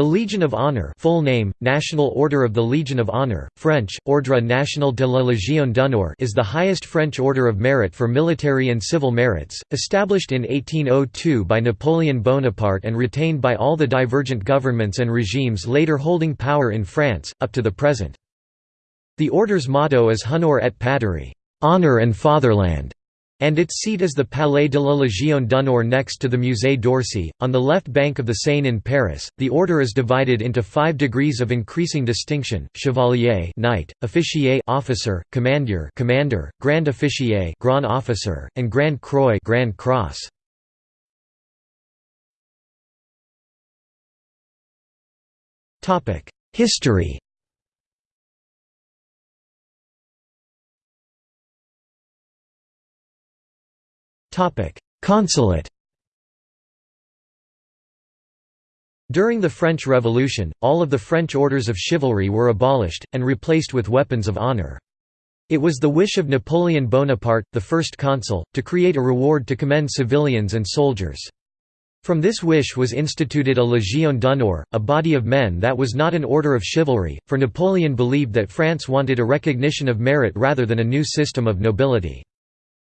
The Legion of Honor full name, National Order of the Legion of Honor, French, Ordre national de la Légion d'honneur is the highest French order of merit for military and civil merits, established in 1802 by Napoleon Bonaparte and retained by all the divergent governments and regimes later holding power in France, up to the present. The order's motto is Honor et Patrie honor and fatherland", and its seat is the Palais de la Légion d'honneur next to the Musée d'Orsay, on the left bank of the Seine in Paris. The order is divided into five degrees of increasing distinction: Chevalier, Knight, Officier, Officer, Commander, Commander, Grand Officier, Grand Officer, and Grand Croix, Grand Cross. Topic: History. Consulate During the French Revolution, all of the French orders of chivalry were abolished, and replaced with weapons of honor. It was the wish of Napoleon Bonaparte, the first consul, to create a reward to commend civilians and soldiers. From this wish was instituted a Légion d'honneur, a body of men that was not an order of chivalry, for Napoleon believed that France wanted a recognition of merit rather than a new system of nobility.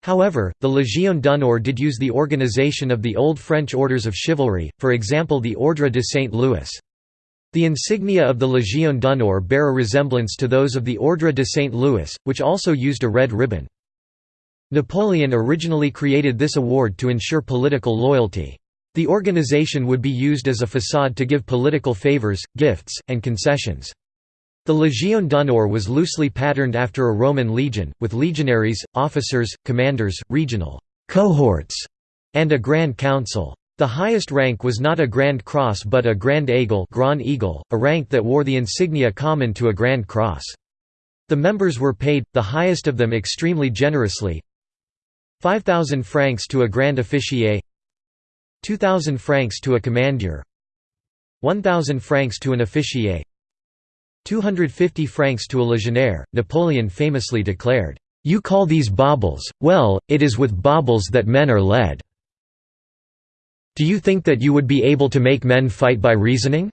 However, the Légion d'honneur did use the organization of the old French orders of chivalry, for example the Ordre de Saint Louis. The insignia of the Légion d'honneur bear a resemblance to those of the Ordre de Saint Louis, which also used a red ribbon. Napoleon originally created this award to ensure political loyalty. The organization would be used as a facade to give political favors, gifts, and concessions. The Légion d'honneur was loosely patterned after a Roman legion, with legionaries, officers, commanders, regional cohorts, and a grand council. The highest rank was not a Grand Cross but a Grand Aigle, Grand Eagle, a rank that wore the insignia common to a Grand Cross. The members were paid, the highest of them extremely generously 5,000 francs to a Grand Officier 2,000 francs to a Commander 1,000 francs to an Officier 250 francs to a legionnaire, Napoleon famously declared, "'You call these baubles, well, it is with baubles that men are led. Do you think that you would be able to make men fight by reasoning?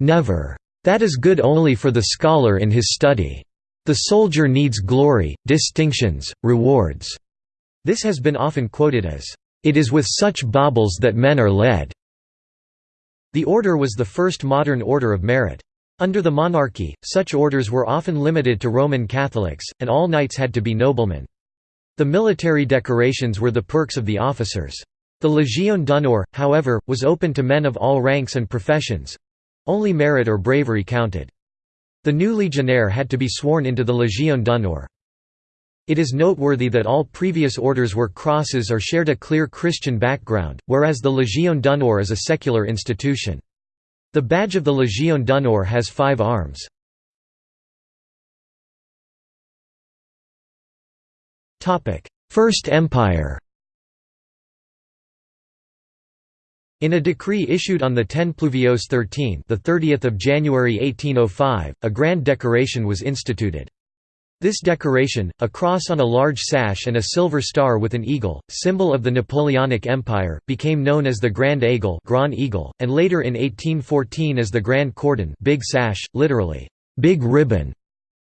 Never. That is good only for the scholar in his study. The soldier needs glory, distinctions, rewards." This has been often quoted as, "'It is with such baubles that men are led'". The order was the first modern order of merit. Under the monarchy, such orders were often limited to Roman Catholics, and all knights had to be noblemen. The military decorations were the perks of the officers. The Légion d'honneur, however, was open to men of all ranks and professions—only merit or bravery counted. The new legionnaire had to be sworn into the Légion d'honneur. It is noteworthy that all previous orders were crosses or shared a clear Christian background, whereas the Légion d'honneur is a secular institution. The badge of the Légion d'honneur has five arms. First Empire In a decree issued on the 10 Pluviose 13, the 30th of January 1805, a grand decoration was instituted. This decoration, a cross on a large sash and a silver star with an eagle, symbol of the Napoleonic Empire, became known as the Grand Aigle, Grand Eagle and later in 1814 as the Grand Cordon big sash, literally, big ribbon.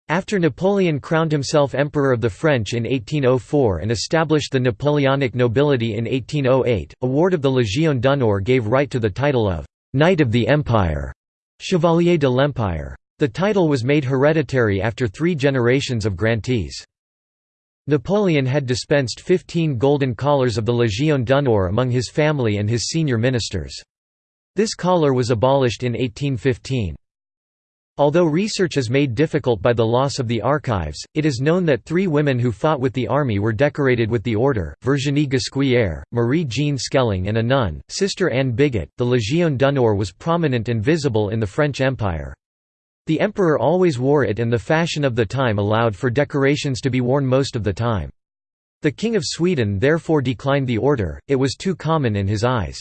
After Napoleon crowned himself Emperor of the French in 1804 and established the Napoleonic nobility in 1808, award of the Légion d'honneur gave right to the title of «Knight of the Empire» Chevalier de l'Empire. The title was made hereditary after three generations of grantees. Napoleon had dispensed 15 golden collars of the Légion d'honneur among his family and his senior ministers. This collar was abolished in 1815. Although research is made difficult by the loss of the archives, it is known that three women who fought with the army were decorated with the order, Virginie Ghesquière, Marie-Jeanne Schellinck and a nun, Sister Anne Bigot. The Légion d'honneur was prominent and visible in the French Empire. The emperor always wore it and the fashion of the time allowed for decorations to be worn most of the time. The King of Sweden therefore declined the order, it was too common in his eyes.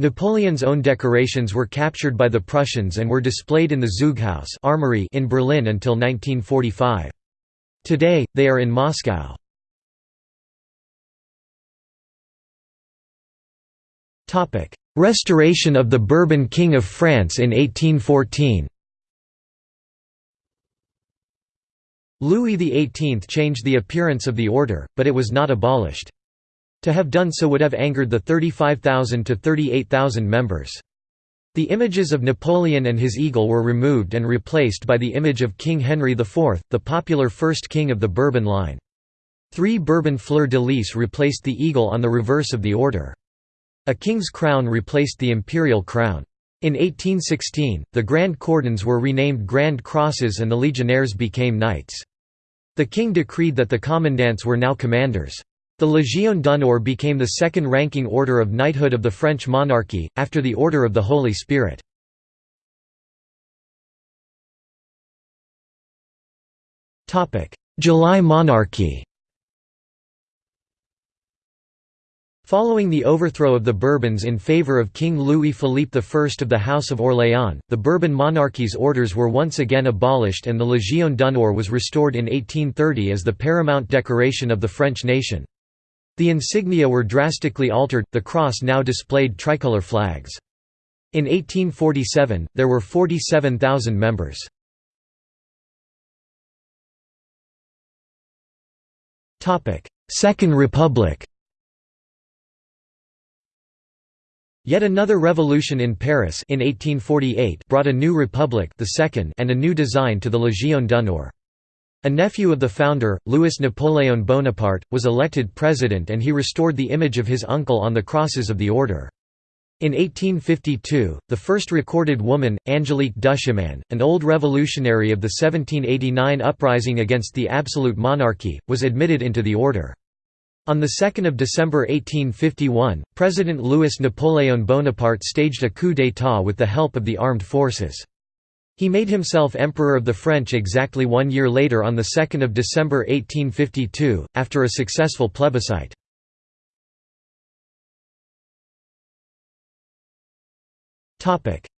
Napoleon's own decorations were captured by the Prussians and were displayed in the Zeughaus armory in Berlin until 1945. Today, they are in Moscow. Restoration of the Bourbon King of France in 1814 Louis XVIII changed the appearance of the order, but it was not abolished. To have done so would have angered the 35,000 to 38,000 members. The images of Napoleon and his eagle were removed and replaced by the image of King Henry IV, the popular first king of the Bourbon line. Three Bourbon fleur-de-lis replaced the eagle on the reverse of the order. A king's crown replaced the imperial crown. In 1816, the Grand Cordons were renamed Grand Crosses and the legionnaires became knights. The king decreed that the commandants were now commanders. The Légion d'honneur became the second-ranking order of knighthood of the French monarchy, after the Order of the Holy Spirit. July monarchy Following the overthrow of the Bourbons in favour of King Louis-Philippe I of the House of Orléans, the Bourbon monarchy's orders were once again abolished and the Légion d'honneur was restored in 1830 as the paramount decoration of the French nation. The insignia were drastically altered, the cross now displayed tricolour flags. In 1847, there were 47,000 members. Second Republic Yet another revolution in Paris in 1848 brought a new republic the second and a new design to the Légion d'honneur. A nephew of the founder, Louis Napoleon Bonaparte, was elected president and he restored the image of his uncle on the crosses of the order. In 1852, the first recorded woman, Angélique Duchemin, an old revolutionary of the 1789 uprising against the absolute monarchy, was admitted into the order. On 2 December 1851, President Louis Napoleon Bonaparte staged a coup d'état with the help of the armed forces. He made himself Emperor of the French exactly one year later on 2 December 1852, after a successful plebiscite.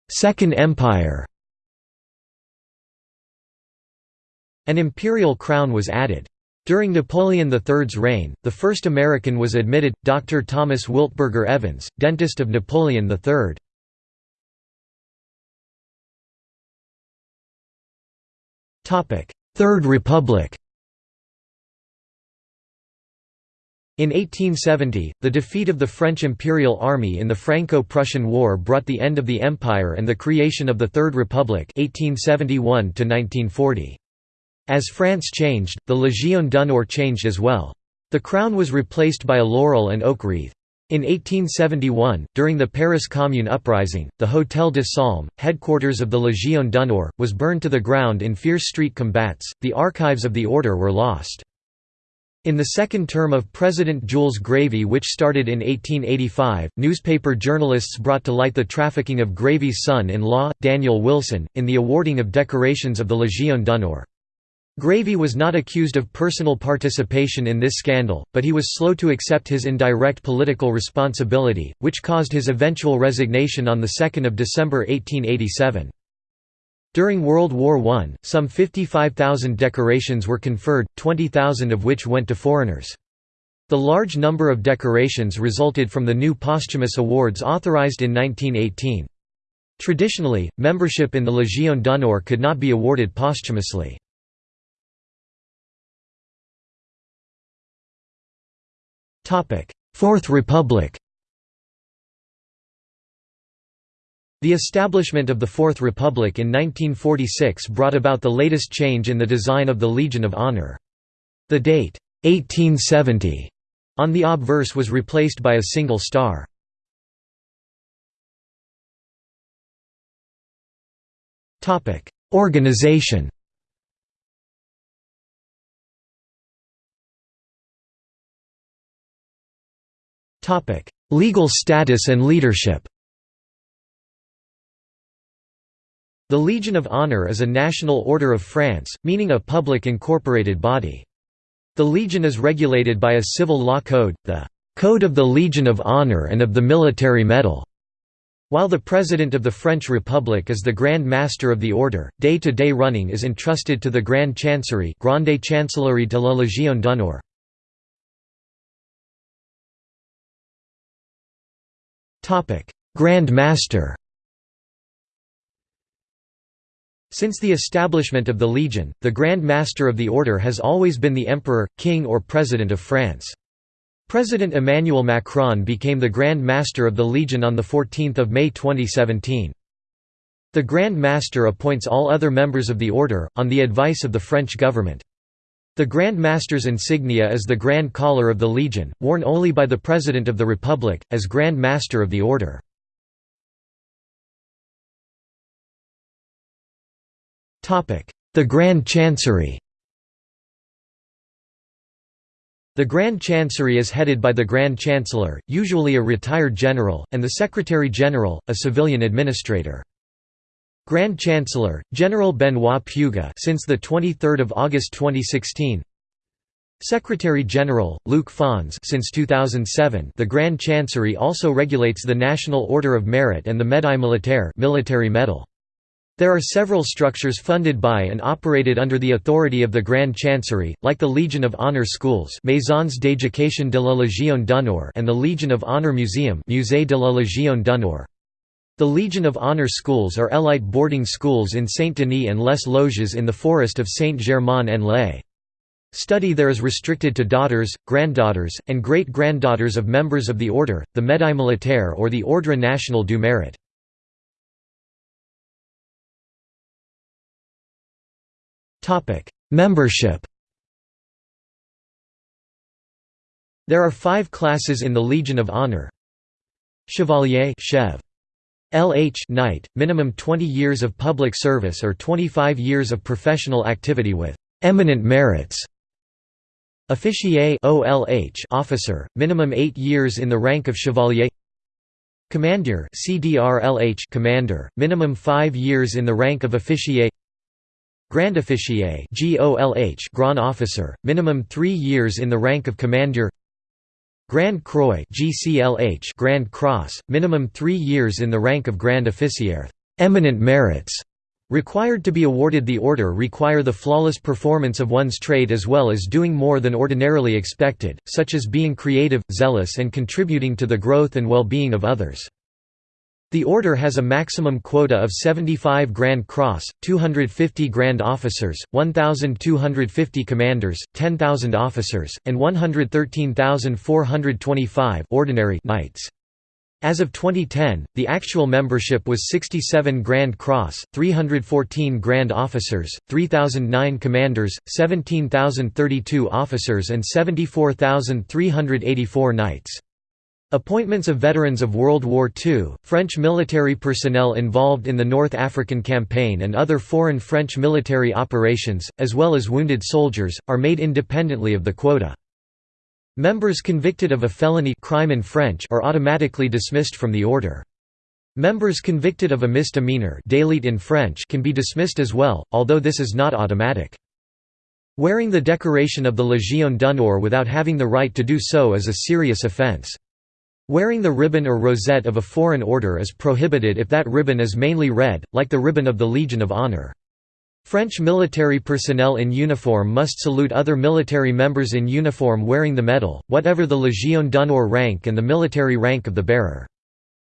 Second Empire An imperial crown was added. During Napoleon III's reign, the first American was admitted, Dr. Thomas Wiltberger Evans, dentist of Napoleon III. Third Republic In 1870, the defeat of the French Imperial Army in the Franco-Prussian War brought the end of the empire and the creation of the Third Republic 1871 -1940. As France changed, the Légion d'honneur changed as well. The crown was replaced by a laurel and oak wreath. In 1871, during the Paris Commune uprising, the Hôtel de Salm, headquarters of the Légion d'honneur, was burned to the ground in fierce street combats. The archives of the order were lost. In the second term of President Jules Grévy which started in 1885, newspaper journalists brought to light the trafficking of Grévy's son-in-law, Daniel Wilson, in the awarding of decorations of the Légion d'honneur. Grévy was not accused of personal participation in this scandal, but he was slow to accept his indirect political responsibility, which caused his eventual resignation on 2 December 1887. During World War I, some 55,000 decorations were conferred, 20,000 of which went to foreigners. The large number of decorations resulted from the new posthumous awards authorized in 1918. Traditionally, membership in the Légion d'honneur could not be awarded posthumously. Fourth Republic The establishment of the Fourth Republic in 1946 brought about the latest change in the design of the Legion of Honor. The date, 1870, on the obverse was replaced by a single star. Organization Legal status and leadership The Legion of Honor is a national order of France, meaning a public incorporated body. The Legion is regulated by a civil law code, the Code of the Legion of Honor and of the Military Medal. While the President of the French Republic is the Grand Master of the Order, day-to-day -day running is entrusted to the Grand Chancery Grande Chancellerie de la Légion d'honneur. Grand Master Since the establishment of the Legion, the Grand Master of the Order has always been the Emperor, King or President of France. President Emmanuel Macron became the Grand Master of the Legion on 14 May 2017. The Grand Master appoints all other members of the Order, on the advice of the French government. The Grand Master's insignia is the Grand Collar of the Legion, worn only by the President of the Republic, as Grand Master of the Order. The Grand Chancery The Grand Chancery is headed by the Grand Chancellor, usually a retired general, and the Secretary-General, a civilian administrator. Grand Chancellor, General Benoit Puga since the 23 August 2016 Secretary-General, Luc Fons since 2007 The Grand Chancery also regulates the National Order of Merit and the Médaille Militaire military medal. There are several structures funded by and operated under the authority of the Grand Chancery, like the Legion of Honor Schools Maisons d'éducation de la Légion d'honneur and the Legion of Honor Museum Musée de la Légion d'honneur. The Legion of Honor schools are elite boarding schools in Saint-Denis and Les Loges in the forest of Saint-Germain-en-Laye. Study there is restricted to daughters, granddaughters, and great-granddaughters of members of the order, the Médaille Militaire or the Ordre National du Mérite. Membership There are five classes in the Legion of Honor. Chevalier Chev. LH Knight, minimum 20 years of public service or 25 years of professional activity with eminent merits. Officier OLH officer, minimum 8 years in the rank of chevalier. Commander CDRLH commander, minimum 5 years in the rank of officier. Grand Officier GOLH Grand Officer, minimum 3 years in the rank of Commander Grand Croix GCLH Grand Cross, minimum 3 years in the rank of Grand Officier eminent merits required to be awarded the order require the flawless performance of one's trade as well as doing more than ordinarily expected, such as being creative, zealous and contributing to the growth and well-being of others. The order has a maximum quota of 75 Grand Cross, 250 Grand Officers, 1,250 Commanders, 10,000 Officers, and 113,425 ordinary Knights. As of 2010, the actual membership was 67 Grand Cross, 314 Grand Officers, 3,009 Commanders, 17,032 Officers and 74,384 Knights. Appointments of veterans of World War II, French military personnel involved in the North African Campaign and other foreign French military operations, as well as wounded soldiers, are made independently of the quota. Members convicted of a felony crime in French are automatically dismissed from the order. Members convicted of a misdemeanor in French can be dismissed as well, although this is not automatic. Wearing the decoration of the Légion d'honneur without having the right to do so is a serious offense. Wearing the ribbon or rosette of a foreign order is prohibited if that ribbon is mainly red, like the ribbon of the Legion of Honor. French military personnel in uniform must salute other military members in uniform wearing the medal, whatever the Légion d'honneur rank and the military rank of the bearer.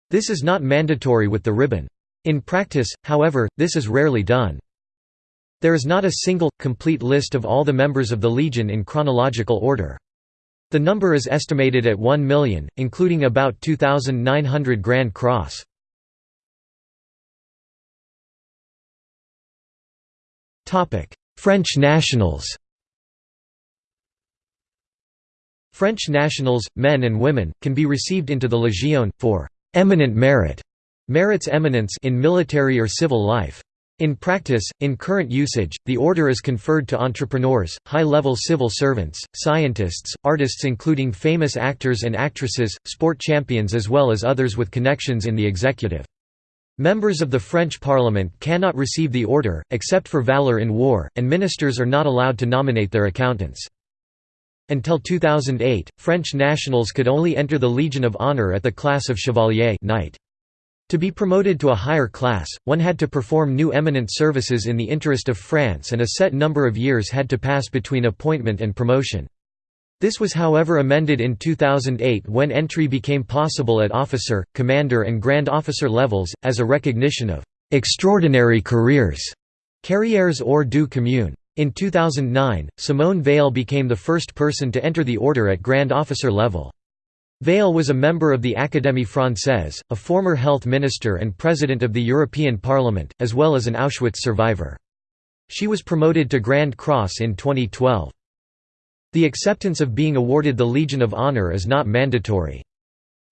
This is not mandatory with the ribbon. In practice, however, this is rarely done. There is not a single, complete list of all the members of the Legion in chronological order. The number is estimated at 1 million, including about 2,900 Grand Cross. French nationals French nationals, men and women, can be received into the Légion, for «eminent merit» merits eminence in military or civil life. In practice, in current usage, the order is conferred to entrepreneurs, high-level civil servants, scientists, artists including famous actors and actresses, sport champions as well as others with connections in the executive. Members of the French parliament cannot receive the order, except for valor in war, and ministers are not allowed to nominate their accountants. Until 2008, French nationals could only enter the Legion of Honor at the class of Chevalier Knight. To be promoted to a higher class, one had to perform new eminent services in the interest of France and a set number of years had to pass between appointment and promotion. This was however amended in 2008 when entry became possible at officer, commander and grand officer levels, as a recognition of «extraordinary careers» carrières hors du commune. In 2009, Simone Veil became the first person to enter the order at grand officer level. Veil was a member of the Académie Française, a former health minister and president of the European Parliament, as well as an Auschwitz survivor. She was promoted to Grand Cross in 2012. The acceptance of being awarded the Legion of Honor is not mandatory.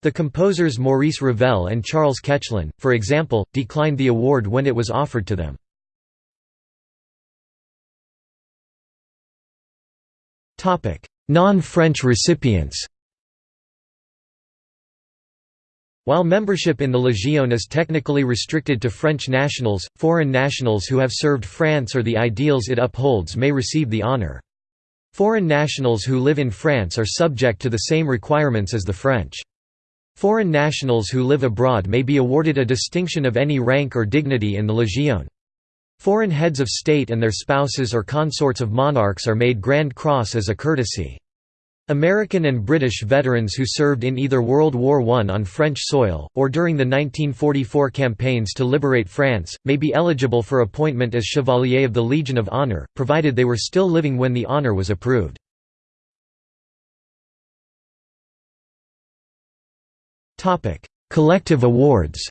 The composers Maurice Ravel and Charles Koechlin, for example, declined the award when it was offered to them. Non-French recipients While membership in the Légion is technically restricted to French nationals, foreign nationals who have served France or the ideals it upholds may receive the honour. Foreign nationals who live in France are subject to the same requirements as the French. Foreign nationals who live abroad may be awarded a distinction of any rank or dignity in the Légion. Foreign heads of state and their spouses or consorts of monarchs are made Grand Cross as a courtesy. American and British veterans who served in either World War I on French soil, or during the 1944 campaigns to liberate France, may be eligible for appointment as Chevalier of the Legion of Honor, provided they were still living when the honor was approved. Collective awards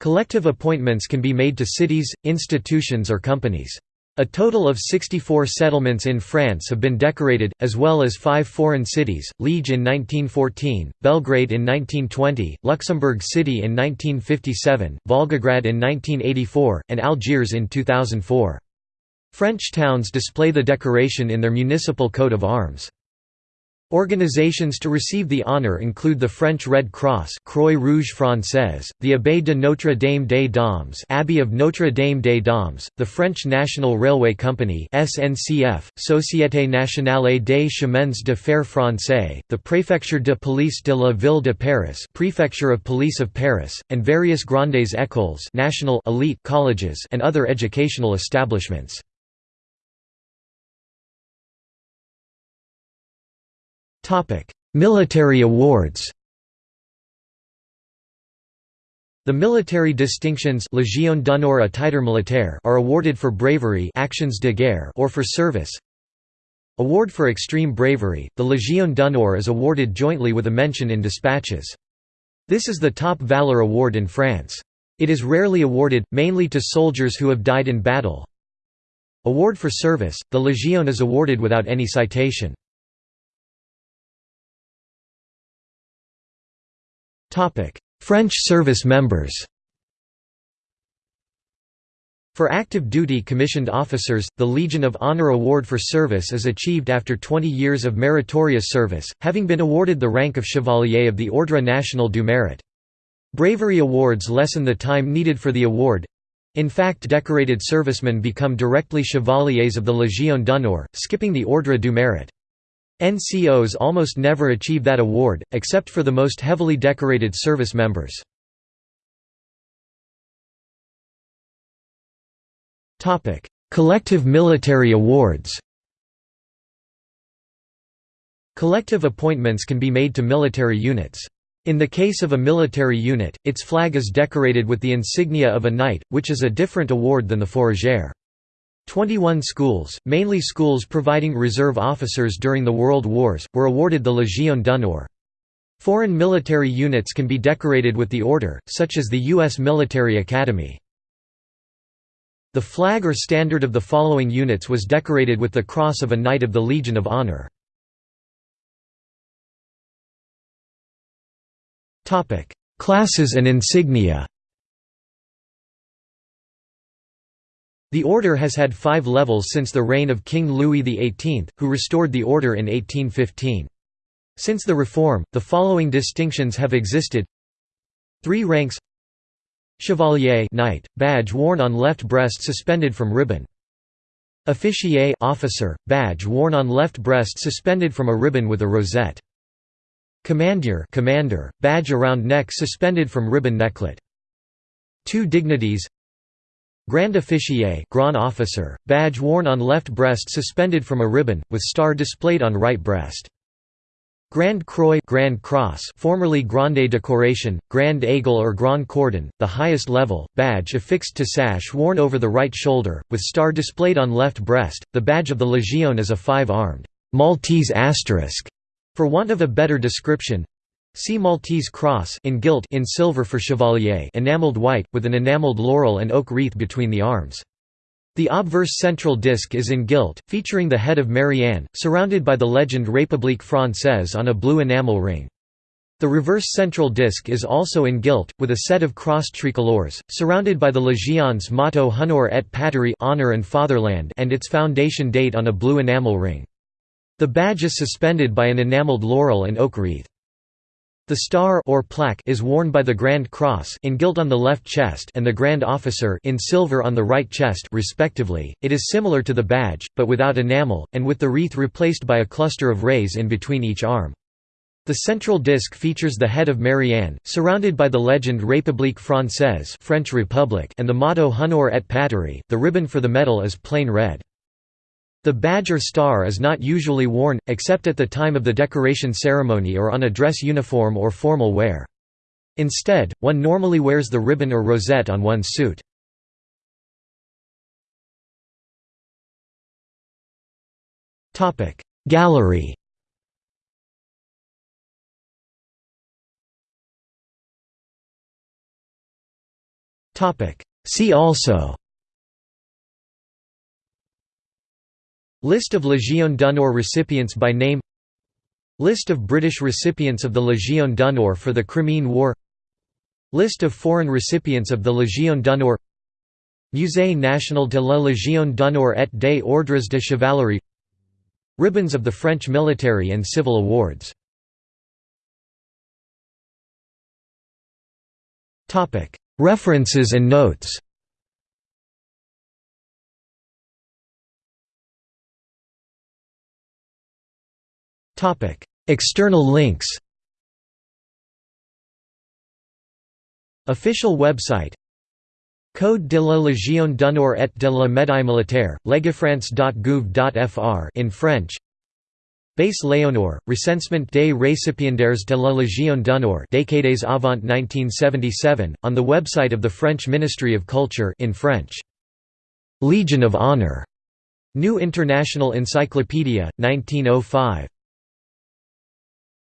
Collective appointments can be made to cities, institutions or companies. A total of 64 settlements in France have been decorated, as well as five foreign cities, Liege in 1914, Belgrade in 1920, Luxembourg City in 1957, Volgograd in 1984, and Algiers in 2004. French towns display the decoration in their municipal coat of arms. Organizations to receive the honor include the French Red Cross Croix Rouge Française, the Abbaye de Notre Dame des Dombes Abbey of Notre Dame des Dombes, the French National Railway Company SNCF, Société Nationale des Chemins de Fer Français, the Préfecture de Police de la Ville de Paris Prefecture of Police of Paris, and various Grandes Écoles national elite colleges and other educational establishments. Topic: Military awards. The military distinctions Légion d'honneur à titre militaire are awarded for bravery actions de guerre or for service. Award for extreme bravery, the Légion d'honneur is awarded jointly with a mention in dispatches. This is the top valor award in France. It is rarely awarded, mainly to soldiers who have died in battle. Award for service, the Légion is awarded without any citation. French service members For active duty commissioned officers, the Legion of Honor Award for Service is achieved after 20 years of meritorious service, having been awarded the rank of Chevalier of the Ordre National du Mérite. Bravery awards lessen the time needed for the award. In fact decorated servicemen become directly chevaliers of the Légion d'honneur, skipping the Ordre du Mérite. NCOs almost never achieve that award, except for the most heavily decorated service members. Collective military awards Collective appointments can be made to military units. In the case of a military unit, its flag is decorated with the insignia of a knight, which is a different award than the fourragère. 21 schools, mainly schools providing reserve officers during the World Wars, were awarded the Légion d'honneur. Foreign military units can be decorated with the order, such as the U.S. Military Academy. The flag or standard of the following units was decorated with the Cross of a Knight of the Legion of Honor. Classes and insignia The order has had five levels since the reign of King Louis XVIII, who restored the order in 1815. Since the reform, the following distinctions have existed Three ranks Chevalier Knight, badge worn on left breast suspended from ribbon. Officier officer, badge worn on left breast suspended from a ribbon with a rosette. Commandeur commander, badge around neck suspended from ribbon necklet. Two dignities Grand Officier Grand Officer, badge worn on left breast suspended from a ribbon, with star displayed on right breast. Grand Croix Grand Cross formerly Grande Decoration, Grand Aigle or Grand Cordon, the highest level, badge affixed to sash worn over the right shoulder, with star displayed on left breast. The badge of the Légion is a five-armed Maltese asterisk. For want of a better description, see Maltese cross in gilt in silver for chevalier enameled white, with an enameled laurel and oak wreath between the arms. The obverse central disc is in gilt, featuring the head of Marianne, surrounded by the legend République Française on a blue enamel ring. The reverse central disc is also in gilt, with a set of crossed tricolores, surrounded by the Légion's motto Honor et Patrie honor and, fatherland and its foundation date on a blue enamel ring. The badge is suspended by an enameled laurel and oak wreath. The star or plaque is worn by the Grand Cross in gilt on the left chest and the Grand Officer in silver on the right chest respectively. It is similar to the badge, but without enamel, and with the wreath replaced by a cluster of rays in between each arm. The central disc features the head of Marianne, surrounded by the legend République Française French Republic and the motto Honor et Patrie. The ribbon for the medal is plain red. The badge or star is not usually worn, except at the time of the decoration ceremony or on a dress uniform or formal wear. Instead, one normally wears the ribbon or rosette on one's suit. Gallery See also List of Légion d'honneur recipients by name. List of British recipients of the Légion d'honneur for the Crimean War. List of foreign recipients of the Légion d'honneur. Musée national de la Légion d'honneur et des ordres de chevalerie. Ribbons of the French military and civil awards. References and notes External links Official website Code de la Légion d'honneur et de la médaille militaire, legifrance.gouv.fr in French Base Léonore, recensement des récipiendaires de la Légion d'honneur décades avant 1977, on the website of the French Ministry of Culture in French. Legion of Honor. New International Encyclopedia, 1905.